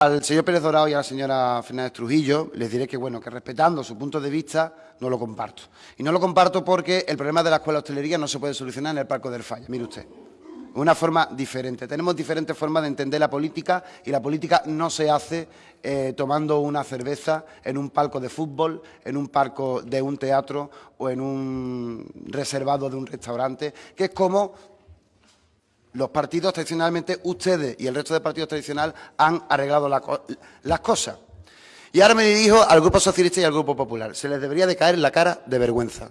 Al señor Pérez Dorado y a la señora Fernández Trujillo les diré que, bueno, que respetando su punto de vista, no lo comparto. Y no lo comparto porque el problema de la escuela de hostelería no se puede solucionar en el Parco del Falla. Mire usted, una forma diferente. Tenemos diferentes formas de entender la política y la política no se hace eh, tomando una cerveza en un palco de fútbol, en un palco de un teatro o en un reservado de un restaurante, que es como los partidos tradicionalmente, ustedes y el resto de partidos tradicionales han arreglado las cosas. Y ahora me dirijo al Grupo Socialista y al Grupo Popular. Se les debería de caer la cara de vergüenza.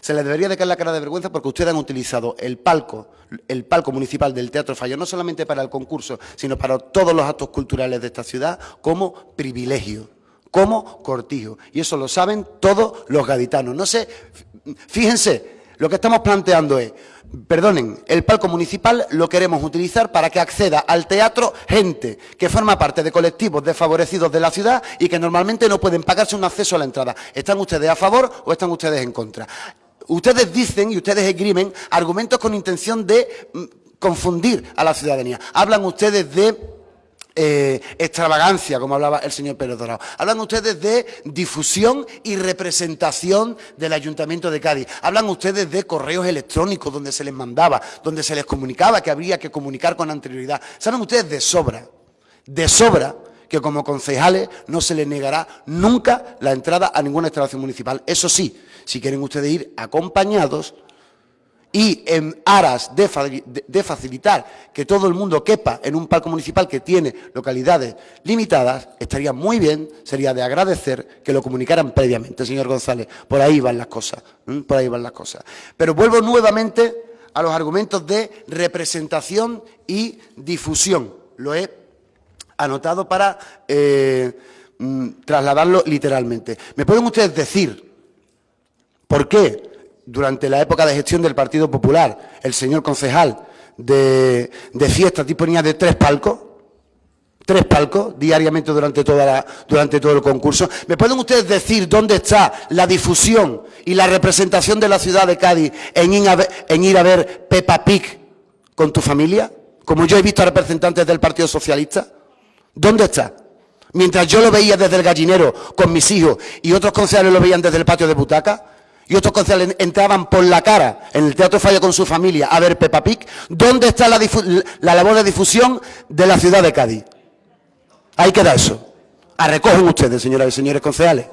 Se les debería de caer la cara de vergüenza porque ustedes han utilizado el palco, el palco municipal del Teatro Fallo, no solamente para el concurso, sino para todos los actos culturales de esta ciudad, como privilegio, como cortijo. Y eso lo saben todos los gaditanos. No sé, fíjense, lo que estamos planteando es, perdonen, el palco municipal lo queremos utilizar para que acceda al teatro gente que forma parte de colectivos desfavorecidos de la ciudad y que normalmente no pueden pagarse un acceso a la entrada. ¿Están ustedes a favor o están ustedes en contra? Ustedes dicen y ustedes esgrimen argumentos con intención de mm, confundir a la ciudadanía. Hablan ustedes de eh, extravagancia, como hablaba el señor Pérez Dorado. Hablan ustedes de difusión y representación del Ayuntamiento de Cádiz. Hablan ustedes de correos electrónicos donde se les mandaba, donde se les comunicaba que habría que comunicar con anterioridad. Saben ustedes de sobra, de sobra, que como concejales no se les negará nunca la entrada a ninguna instalación municipal. Eso sí, si quieren ustedes ir acompañados, y en aras de, facilitar que todo el mundo quepa en un palco municipal que tiene localidades limitadas, estaría muy bien, sería de agradecer que lo comunicaran previamente, señor González. Por ahí van las cosas, por ahí van las cosas. Pero vuelvo nuevamente a los argumentos de representación y difusión. Lo he anotado para eh, mm, trasladarlo literalmente. ¿Me pueden ustedes decir por qué durante la época de gestión del Partido Popular, el señor concejal de, fiestas disponía de tres palcos, tres palcos diariamente durante, toda durante todo el concurso. ¿Me pueden ustedes decir dónde está la difusión y la representación de la ciudad de Cádiz en en ir a ver Peppa Pig con tu familia? Como yo he visto a representantes del Partido Socialista. ¿Dónde está? Mientras yo lo veía desde el gallinero con mis hijos y otros concejales lo veían desde el patio de butaca, y otros concejales entraban por la cara en el Teatro Falla con su familia a ver Peppa Pig, ¿dónde está la, labor de difusión de la ciudad de Cádiz? Ahí queda eso. A recogen ustedes, señoras y señores concejales.